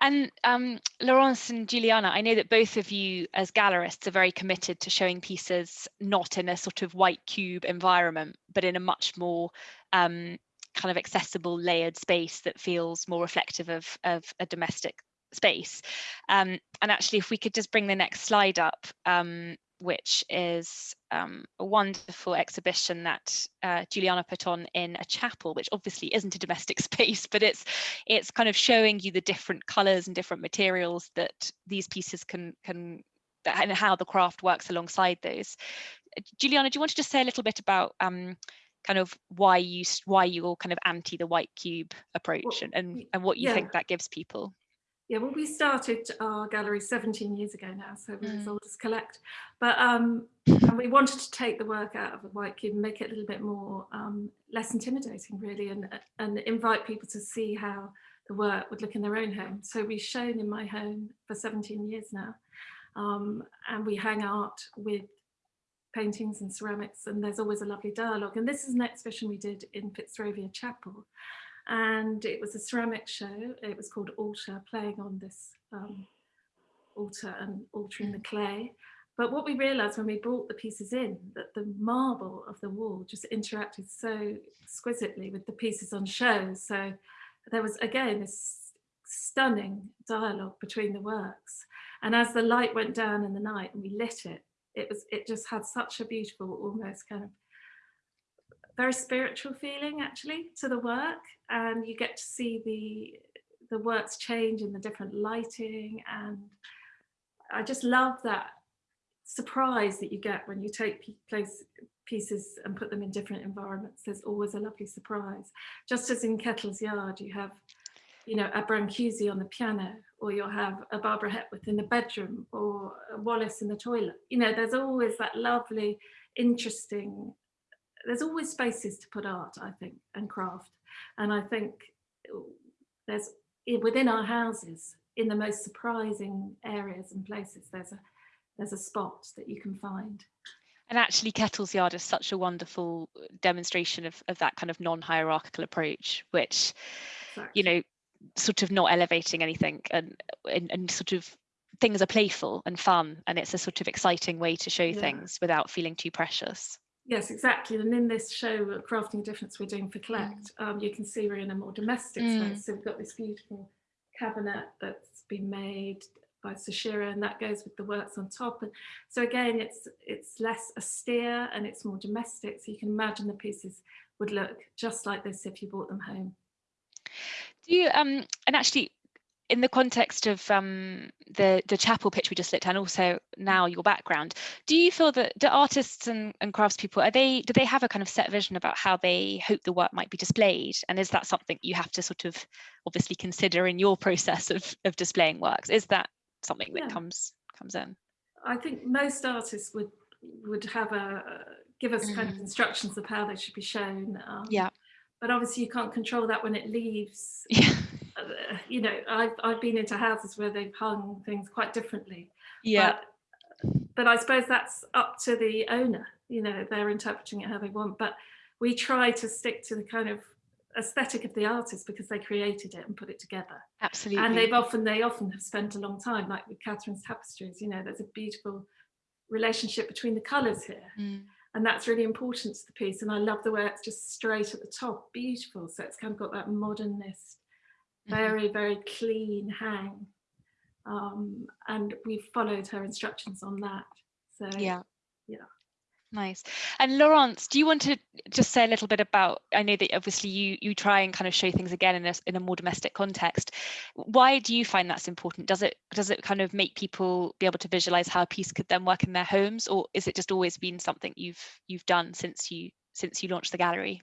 And um, Laurence and Juliana, I know that both of you as gallerists are very committed to showing pieces not in a sort of white cube environment, but in a much more um, kind of accessible layered space that feels more reflective of, of a domestic space. Um, and actually, if we could just bring the next slide up, um, which is um, a wonderful exhibition that uh, Juliana put on in a chapel, which obviously isn't a domestic space, but it's it's kind of showing you the different colours and different materials that these pieces can can and how the craft works alongside those. Juliana, do you want to just say a little bit about um, kind of why you why you're kind of anti the white cube approach well, and, and, and what you yeah. think that gives people? Yeah, well, we started our gallery 17 years ago now, so we're mm. as old as collect. But um, and we wanted to take the work out of the white cube and make it a little bit more um, less intimidating, really, and and invite people to see how the work would look in their own home. So we've shown in my home for 17 years now, um, and we hang out with paintings and ceramics, and there's always a lovely dialogue. And this is an exhibition we did in Fitzrovia Chapel, and it was a ceramic show. It was called Altar, playing on this um, altar and altering the clay. But what we realized when we brought the pieces in, that the marble of the wall just interacted so exquisitely with the pieces on show. So there was, again, this stunning dialogue between the works. And as the light went down in the night and we lit it, it was it just had such a beautiful, almost kind of very spiritual feeling actually to the work and you get to see the the works change in the different lighting and I just love that surprise that you get when you take place pieces and put them in different environments. There's always a lovely surprise. Just as in Kettle's Yard you have you know a Brancusi on the piano or you'll have a Barbara Hepworth in the bedroom or Wallis in the toilet. You know there's always that lovely interesting there's always spaces to put art, I think, and craft. And I think uh, there's within our houses, in the most surprising areas and places, there's a there's a spot that you can find. And actually, Kettle's Yard is such a wonderful uh, demonstration of, of that kind of non-hierarchical approach, which, you know, sort of not elevating anything and, and, and sort of things are playful and fun and it's a sort of exciting way to show yeah. things without feeling too precious. Yes, exactly. And in this show, Crafting a Difference we're doing for Collect, mm. um, you can see we're in a more domestic mm. space. So we've got this beautiful cabinet that's been made by Sashira and that goes with the works on top. And so again, it's it's less austere and it's more domestic. So you can imagine the pieces would look just like this if you brought them home. Do you, um, and actually in the context of um, the the chapel pitch we just looked at, and also now your background, do you feel that the artists and, and craftspeople are they do they have a kind of set vision about how they hope the work might be displayed? And is that something you have to sort of obviously consider in your process of of displaying works? Is that something that yeah. comes comes in? I think most artists would would have a give us mm. kind of mm-hmm. instructions of how they should be shown. Um, yeah. But obviously you can't control that when it leaves. Yeah you know, I've, I've been into houses where they've hung things quite differently. Yeah. But, but I suppose that's up to the owner, you know, they're interpreting it how they want. But we try to stick to the kind of aesthetic of the artist because they created it and put it together. Absolutely. And they've often, they often have spent a long time, like with Katharine's tapestries, you know, there's a beautiful relationship between the colours here. Mm. And that's really important to the piece. And I love the way it's just straight at the top, beautiful. So it's kind of got that modernist. Very, very clean hang. Um, and we followed her instructions on that. So yeah. Yeah. Nice. And Laurence, do you want to just say a little bit about, I know that obviously you you try and kind of show things again in a, in a more domestic context. Why do you find that's important? Does it does it kind of make people be able to visualize how a piece could then work in their homes or is it just always been something you've you've done since you since you launched the gallery?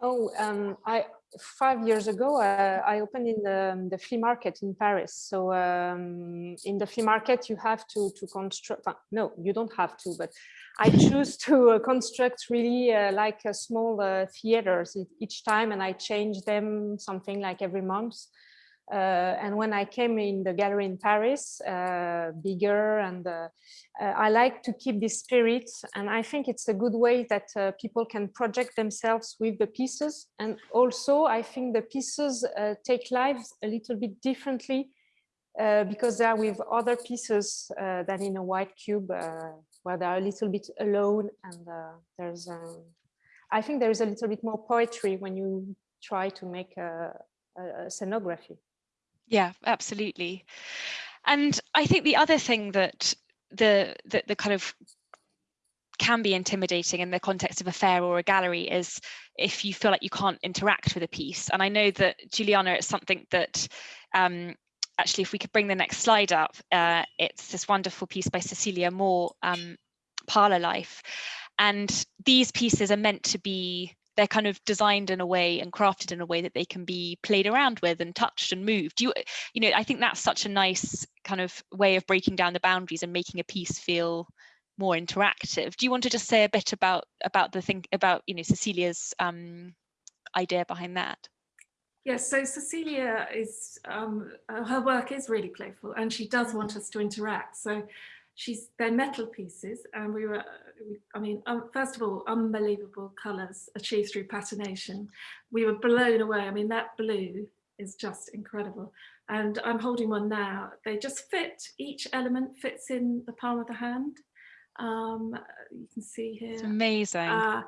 Oh, um, I five years ago, uh, I opened in the, the, flea market in Paris. So um, in the flea market, you have to to construct. Uh, no, you don't have to, but I choose to uh, construct really uh, like a small uh, theaters each time, and I change them something like every month. Uh, and when I came in the gallery in Paris, uh, bigger and uh, I like to keep this spirit. And I think it's a good way that people can project themselves with the pieces. And also I think the pieces take lives a little bit differently uh, because they are with other pieces uh, than in a white cube uh, where they are a little bit alone and there's um, I think there is a little bit more poetry when you try to make a, a, a scenography. Yeah, absolutely. And I think the other thing that the, the, the kind of can be intimidating in the context of a fair or a gallery is if you feel like you can't interact with a piece. And I know that Juliana, it's something that um, actually, if we could bring the next slide up, uh, it's this wonderful piece by Cecilia Moore, um, Parlor Life. And these pieces are meant to be they're kind of designed in a way and crafted in a way that they can be played around with and touched and moved. You, you know, I think that's such a nice kind of way of breaking down the boundaries and making a piece feel more interactive. Do you want to just say a bit about about the thing about you know Cecilia's um, idea behind that? Yes, so Cecilia is um, her work is really playful, and she does want us to interact. So she's they're metal pieces and we were i mean um, first of all unbelievable colors achieved through patination. We were blown away. I mean that blue is just incredible. And i'm holding one now. They just fit each element fits in the palm of the hand. Um, you can see here. It's amazing. Uh,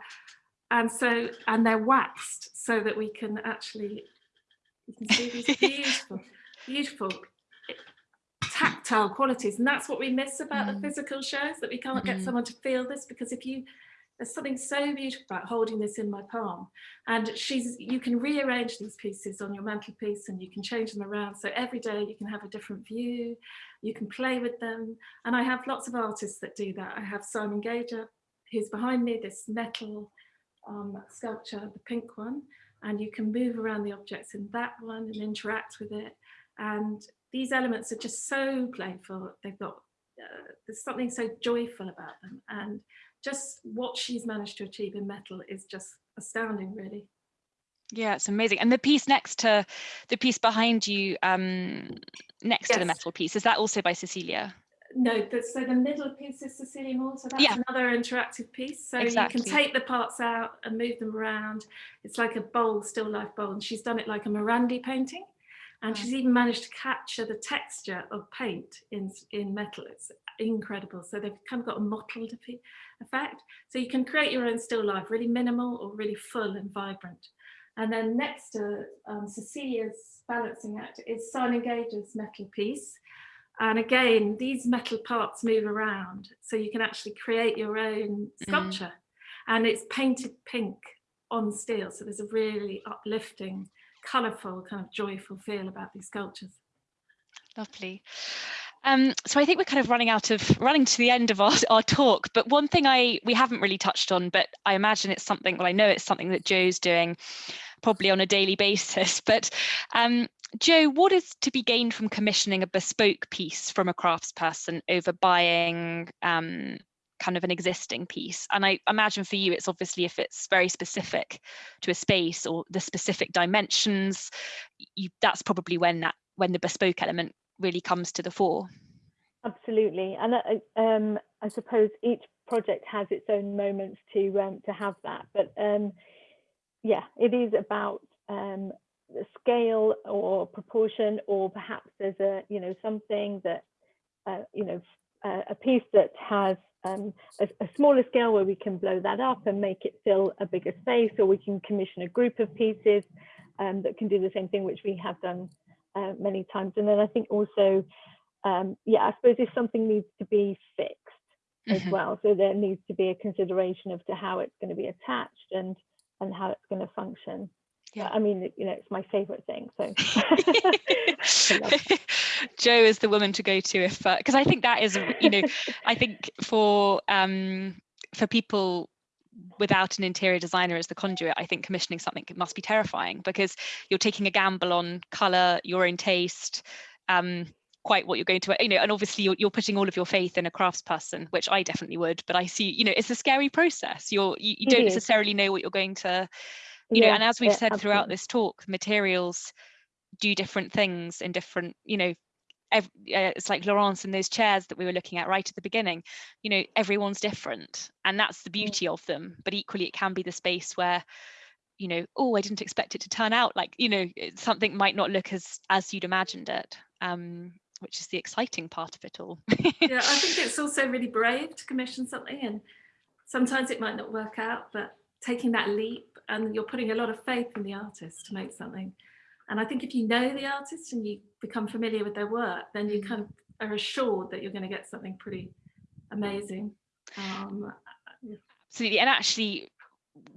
and so and they're waxed so that we can actually you can see these beautiful beautiful tactile qualities. And that's what we miss about mm. the physical shows that we can't get mm-hmm. someone to feel this because if you there's something so beautiful about holding this in my palm and she's you can rearrange these pieces on your mantelpiece and you can change them around. So every day you can have a different view you can play with them. And I have lots of artists that do that. I have Simon Gager who's behind me this metal um, sculpture the pink one. And you can move around the objects in that one and interact with it. And these elements are just so playful. They've got, uh, there's something so joyful about them. And just what she's managed to achieve in metal is just astounding, really. Yeah, it's amazing. And the piece next to the piece behind you, um, next yes. to the metal piece, is that also by Cecilia? No, but so the middle piece is Cecilia Moore, so that's yeah. another interactive piece. So exactly. you can take the parts out and move them around. It's like a bowl, still life bowl, and she's done it like a Morandi painting. And she's even managed to capture the texture of paint in, in metal. It's incredible. So they've kind of got a mottled effect. So you can create your own still life, really minimal or really full and vibrant. And then next to um, Cecilia's balancing act is Simon Gager's metal piece. And again, these metal parts move around. So you can actually create your own mm. sculpture. Mm. And it's painted pink on steel. So there's a really uplifting colourful, kind of joyful feel about these sculptures. Lovely. Um, so I think we're kind of running out of running to the end of our, our talk, but one thing I we haven't really touched on, but I imagine it's something, well, I know it's something that Joe's doing probably on a daily basis, but um, Jo, what is to be gained from commissioning a bespoke piece from a craftsperson over buying um, kind of an existing piece. And I imagine for you, it's obviously if it's very specific to a space or the specific dimensions, you, that's probably when that when the bespoke element really comes to the fore. Absolutely, and uh, um, I suppose each project has its own moments to um, to have that. But um, yeah, it is about um, the scale or proportion, or perhaps there's a you know something that uh, you know uh, a piece that has um, a, a, smaller scale where we can blow that up and make it fill a bigger space, or we can commission a group of pieces um, that can do the same thing, which we have done uh, many times. And then I think also, um, yeah, I suppose if something needs to be fixed, as Mhm. well. So there needs to be a consideration of to how it's going to be attached and and how it's going to function. Yeah. I mean, you know, it's my favorite thing. So Joe is the woman to go to if because I think that is you know I think for um for people without an interior designer as the conduit I think commissioning something must be terrifying because you're taking a gamble on color your own taste um quite what you're going to you know and obviously you're, you're putting all of your faith in a craftsperson which I definitely would but I see you know it's a scary process you're you, you don't necessarily know what you're going to you know and as we've yeah, said throughout this talk materials do different things in different you know ev- uh, it's like Laurence and those chairs that we were looking at right at the beginning you know everyone's different and that's the beauty of them but equally it can be the space where you know oh I didn't expect it to turn out like you know something might not look as as you'd imagined it um which is the exciting part of it all. Yeah, I think it's also really brave to commission something and sometimes it might not work out, but taking that leap and you're putting a lot of faith in the artist to make something. And I think if you know the artist and you become familiar with their work, then you Mhm. kind of are assured that you're going to get something pretty amazing. Um, absolutely and actually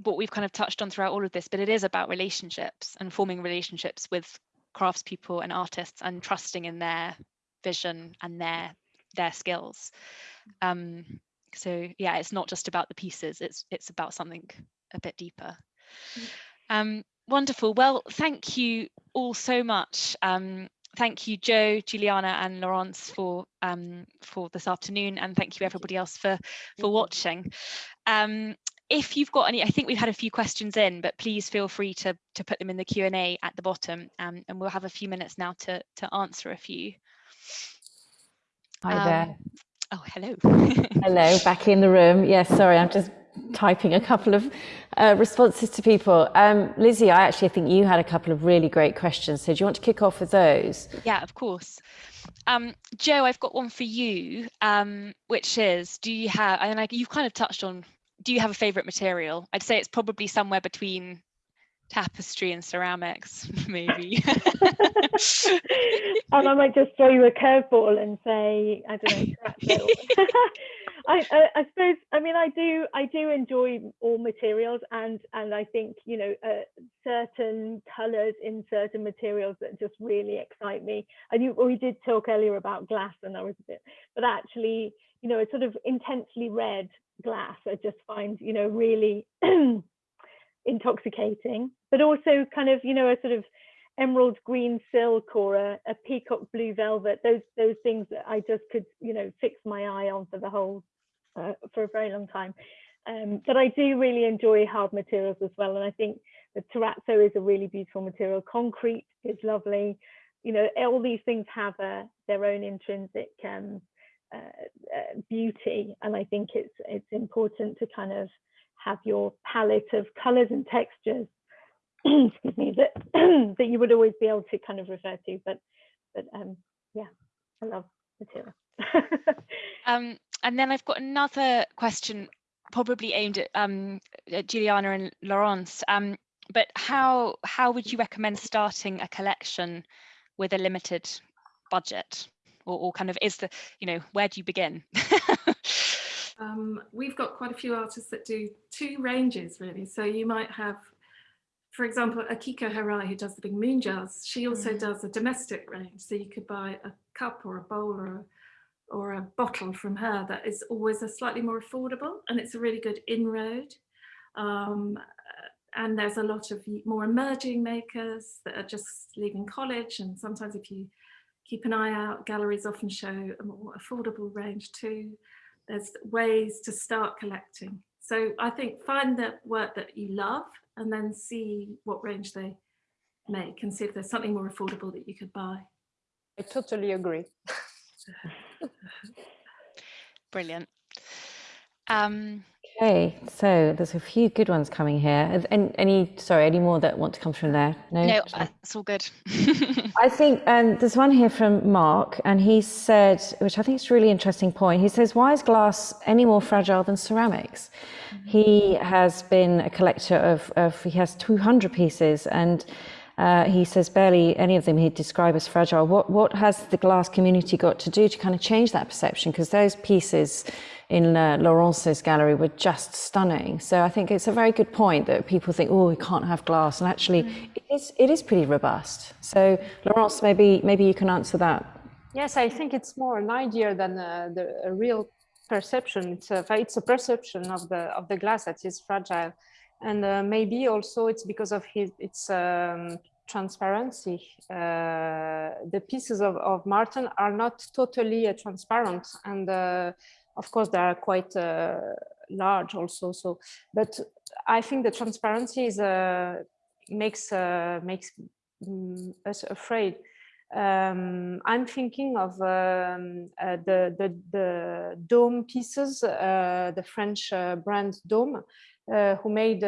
what we've kind of touched on throughout all of this but it is about relationships and forming relationships with craftspeople and artists and trusting in their vision and their their skills um so yeah it's not just about the pieces it's it's about something a bit deeper Mm. Um wonderful. Well thank you all so much. Um thank you joe juliana and laurence for um for this afternoon and thank you everybody else for for watching. Um if you've got any i think we've had a few questions in but please feel free to to put them in the Q and A at the bottom um, and we'll have a few minutes now to to answer a few. Hi Um, there. oh hello. Hello, back in the room. Yes, sorry, I'm just typing a couple of uh, responses to people. Um, Lizzie, I actually think you had a couple of really great questions. So do you want to kick off with those? Yeah, of course. Um, Joe, I've got one for you, um, which is, do you have, and like you've kind of touched on, do you have a favorite material? I'd say it's probably somewhere between tapestry and ceramics, maybe. and I might just throw you a curveball and say, I don't know. I, I, I suppose, I mean, I do, I do enjoy all materials, and and I think you know uh, certain colours in certain materials that just really excite me. And you, we did talk earlier about glass, and I was a bit, but actually, you know, a sort of intensely red glass, I just find, you know, really intoxicating, but also kind of, you know, a sort of emerald green silk or a, a peacock blue velvet those those things that i just could you know fix my eye on for the whole uh, for a very long time. Um, but i do really enjoy hard materials as well and i think the terrazzo is a really beautiful material. Concrete is lovely. You know all these things have a, their own intrinsic um, uh, uh, beauty and i think it's it's important to kind of have your palette of colors and textures excuse me that that you would always be able to kind of refer to but but um yeah i love material um, and then I've got another question, probably aimed at, um, at Juliana and Laurence. Um, but how how would you recommend starting a collection with a limited budget, or, or kind of is the you know where do you begin? um, we've got quite a few artists that do two ranges really. So you might have, for example, Akiko Hirai, who does the big moon jars. She also Mhm. does a domestic range. So you could buy a cup or a bowl or a, or a bottle from her that is always a slightly more affordable and it's a really good inroad. Um, and there's a lot of more emerging makers that are just leaving college and sometimes if you keep an eye out, galleries often show a more affordable range too. There's ways to start collecting. So I think find the work that you love and then see what range they make and see if there's something more affordable that you could buy. I totally agree. Brilliant. Um, Okay, so there's a few good ones coming here. Any, any sorry, any more that want to come from there? No, no, uh, it's all good. I think um, there's one here from Mark, and he said, which I think is a really interesting point. He says, "Why is glass any more fragile than ceramics?" He has been a collector of, of he has 200 pieces, and uh, he says barely any of them he'd describe as fragile. What what has the glass community got to do to kind of change that perception? Because those pieces in uh, Laurence's gallery were just stunning. So I think it's a very good point that people think, oh, we can't have glass, and actually, mm. it is it is pretty robust. So Laurence, maybe maybe you can answer that. Yes, I think it's more an idea than a, the, a real perception. It's a it's a perception of the of the glass that is fragile, and uh, maybe also it's because of his its um, transparency. Uh, the pieces of, of Martin are not totally uh, transparent and uh, of course they are quite uh, large also. So, but I think the transparency is, uh, makes, uh, makes mm, us afraid. Um, I'm thinking of um, the, the, the Daum pieces, the French brand Daum, who made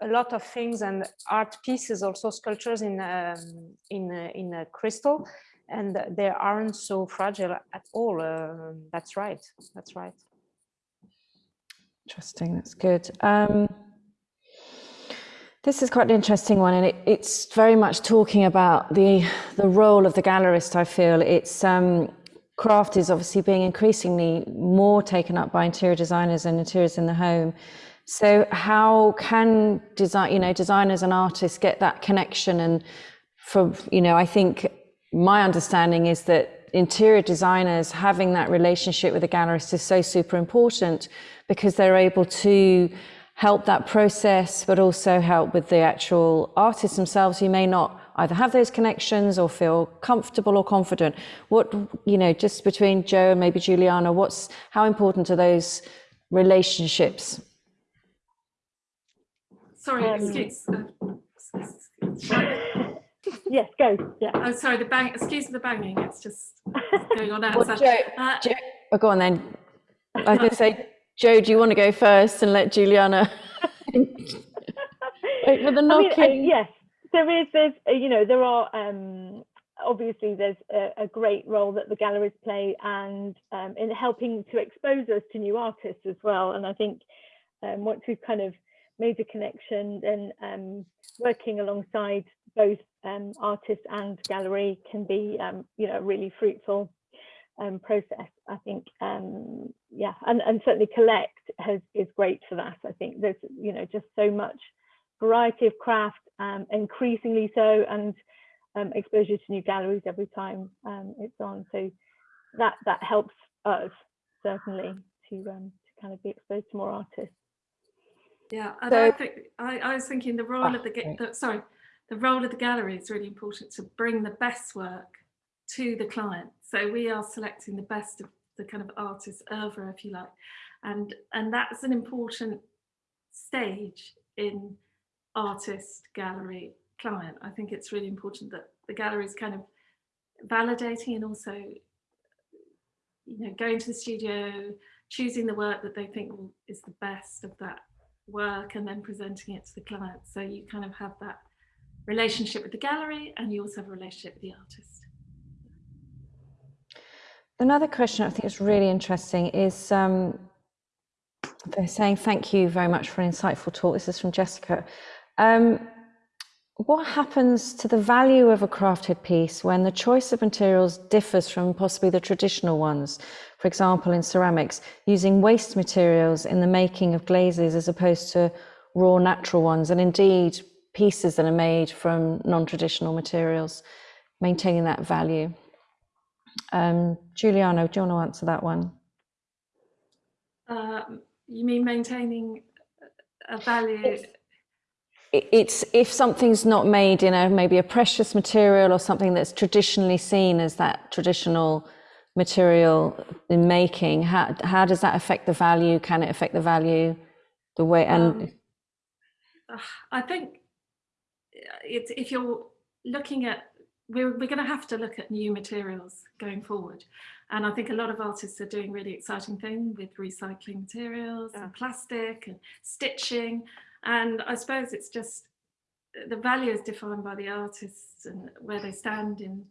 a lot of things and art pieces, also sculptures in um, in uh, in crystal, and they aren't so fragile at all. Uh, that's right. That's right. Interesting. That's good. Um, this is quite an interesting one, and it, it's very much talking about the the role of the gallerist. I feel it's um, craft is obviously being increasingly more taken up by interior designers and interiors in the home. So how can design, you know, designers and artists get that connection? And for, you know, I think my understanding is that interior designers having that relationship with the gallerist is so super important because they're able to help that process, but also help with the actual artists themselves who may not either have those connections or feel comfortable or confident. What, you know, just between Joe and maybe Juliana, what's, how important are those relationships? Sorry, um, excuse. Uh, yes, go. Yeah. Oh, sorry. The bang. Excuse the banging. It's just going on outside. Well, Joe, uh, Joe, oh, go on then. I was going to say, Joe, do you want to go first and let Juliana wait for the knocking? I mean, uh, yes, there is. There's, uh, you know, there are. Um, obviously, there's a, a, great role that the galleries play, and um, in helping to expose us to new artists as well. And I think um, once we've kind of made a connection and um, working alongside both um, artist and gallery can be, um, you know, really fruitful um, process. I think, um, yeah, and, and certainly Collect has is great for that. I think there's, you know, just so much variety of craft, um, increasingly so, and exposure to new galleries every time it's on. So that that helps us certainly to to kind of be exposed to more artists. Yeah, and so, I think I, I, was thinking the role oh, of the, the, sorry, the role of the gallery is really important to bring the best work to the client. So we are selecting the best of the kind of artist oeuvre, if you like, and and that's an important stage in artist gallery client. I think it's really important that the gallery is kind of validating and also you know going to the studio choosing the work that they think is the best of that work and then presenting it to the client. So you kind of have that relationship with the gallery and you also have a relationship with the artist. Another question I think is really interesting is um, they're saying thank you very much for an insightful talk. This is from Jessica. Um, what happens to the value of a crafted piece when the choice of materials differs from possibly the traditional ones? For example, in ceramics, using waste materials in the making of glazes as opposed to raw natural ones, and indeed pieces that are made from non-traditional materials, maintaining that value. Um, Juliana, do you want to answer that one? Uh, you mean maintaining a value? it's if something's not made in a maybe a precious material or something that's traditionally seen as that traditional material in making how how does that affect the value? Can it affect the value the way and um, i think it's if you're looking at we're, we're going to have to look at new materials going forward. And i think a lot of artists are doing really exciting things with recycling materials yeah. and plastic and stitching and I suppose it's just the value is defined by the artists and where they stand in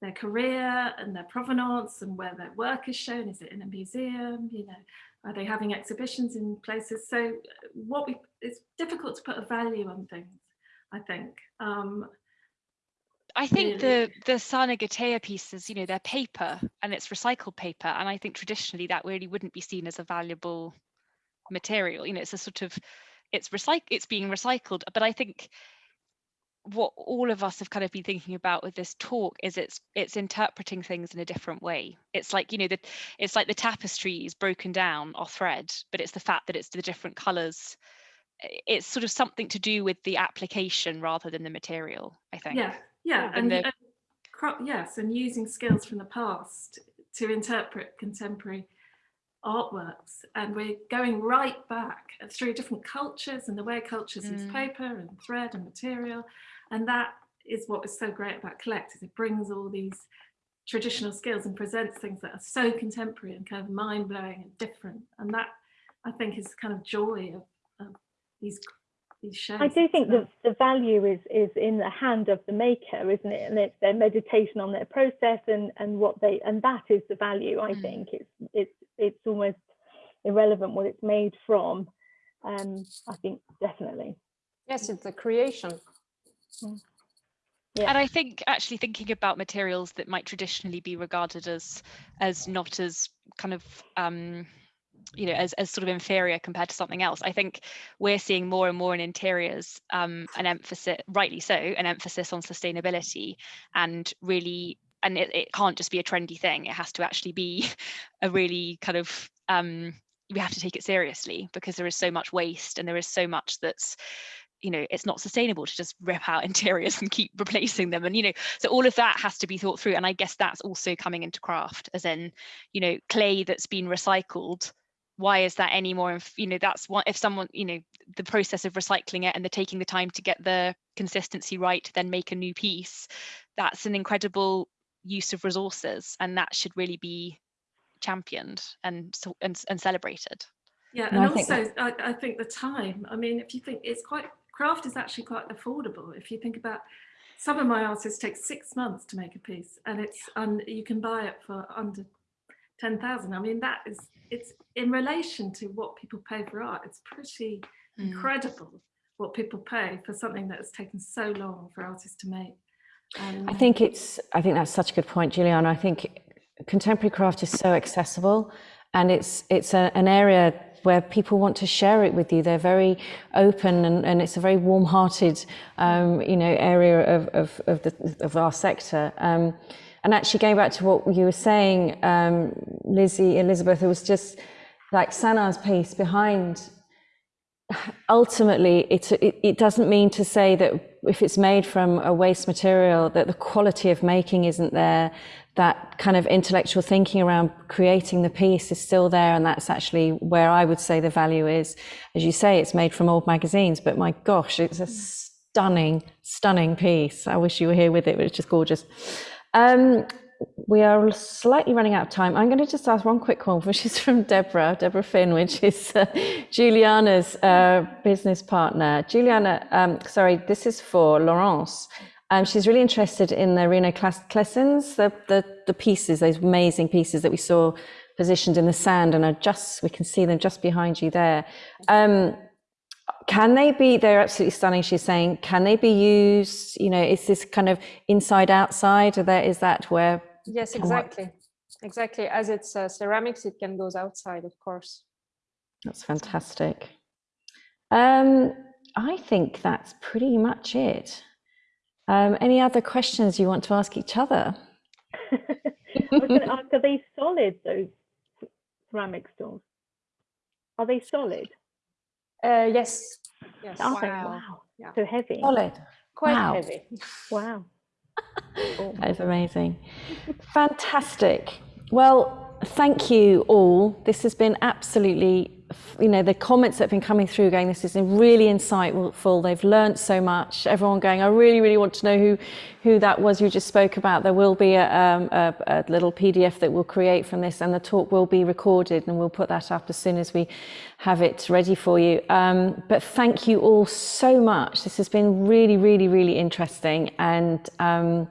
their career and their provenance and where their work is shown. Is it in a museum? You know, are they having exhibitions in places? So what we, it's difficult to put a value on things, I think. Um, I think the the Sanaa Gateja pieces, you know, they're paper and it's recycled paper, and I think traditionally that really wouldn't be seen as a valuable material. You know, it's a sort of it's recyc it's being recycled, but I think what all of us have kind of been thinking about with this talk is it's it's interpreting things in a different way. It's like you know that it's like the tapestry is broken down or thread, but it's the fact that it's the different colours. It's sort of something to do with the application rather than the material. I think. Yeah, yeah, And and, the- and yes, and using skills from the past to interpret contemporary artworks, and we're going right back through different cultures and the way cultures use Mm. paper and thread and material, and that is what is so great about Collect is it brings all these traditional skills and presents things that are so contemporary and kind of mind blowing and different, and that I think is kind of joy of, of these. I do think It's, that the value is is in the hand of the maker, isn't it? And it's their meditation on their process and and what they and that is the value. I Mm. think it's it's it's almost irrelevant what it's made from. Um, I think definitely. Yes, it's the creation. Yeah. And I think actually thinking about materials that might traditionally be regarded as as not as kind of um, you know as, as sort of inferior compared to something else. I think we're seeing more and more in interiors um, an emphasis rightly so an emphasis on sustainability and really and it, it can't just be a trendy thing. It has to actually be a really kind of um, we have to take it seriously because there is so much waste and there is so much that's you know it's not sustainable to just rip out interiors and keep replacing them. And you know so all of that has to be thought through. And i guess that's also coming into craft as in you know clay that's been recycled why is that any more inf- you know that's what if someone you know the process of recycling it and the taking the time to get the consistency right to then make a new piece that's an incredible use of resources and that should really be championed and so- and, and celebrated Yeah, No, and I think also I, I think the time. I mean, if you think it's quite craft is actually quite affordable. If you think about some of my artists take six months to make a piece, and it's and you can buy it for under ten thousand. I mean, that is it's in relation to what people pay for art. It's pretty Mm. incredible what people pay for something that has taken so long for artists to make. Um, I think it's, I think that's such a good point, Juliana. I think contemporary craft is so accessible and it's, it's a, an area where people want to share it with you. They're very open and, and it's a very warm hearted, um, you know, area of, of, of, the, of our sector. Um, and actually going back to what you were saying, um, Lizzie, Elizabeth, it was just like Sanaa's piece behind ultimately it's, it, it doesn't mean to say that if it's made from a waste material that the quality of making isn't there. That kind of intellectual thinking around creating the piece is still there and that's actually where i would say the value is. As you say it's made from old magazines but my gosh it's a stunning stunning piece. I wish you were here with it but it's just gorgeous um, we are slightly running out of time. I'm going to just ask one quick one, which is from Deborah, Deborah Finn, which is uh, Juliana's uh, business partner. Juliana, um, sorry, this is for Laurence. Um, she's really interested in the Reno Klessens, the, the, the pieces, those amazing pieces that we saw positioned in the sand and are just, we can see them just behind you there. Um, can they be they're absolutely stunning she's saying can they be used you know is this kind of inside outside or there is that where Yes, Can what- exactly. Exactly. As it's uh, ceramics, it can goes outside, of course. that's fantastic um i think that's pretty much it um any other questions you want to ask each other I was going to ask, are they solid, those ceramic stools? Are they solid? Uh, yes. Yes. Are they? Wow. Wow. Yeah. So heavy. solid Quite Wow. heavy. Wow. Cool. That is amazing. Fantastic. Well, thank you all. This has been absolutely, you know, the comments that have been coming through going, this is really insightful. They've learned so much. Everyone going, I really, really want to know who, who that was you just spoke about. There will be a, um, a, a little PDF that we'll create from this and the talk will be recorded and we'll put that up as soon as we have it ready for you. Um, but thank you all so much. This has been really, really, really interesting and um,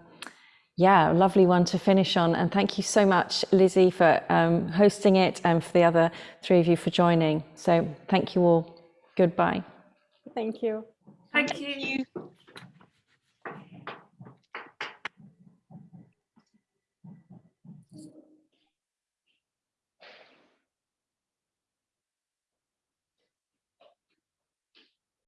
yeah, lovely one to finish on. And thank you so much, Lizzie, for um, hosting it and for the other three of you for joining. So thank you all. Goodbye. Thank you. Thank you. you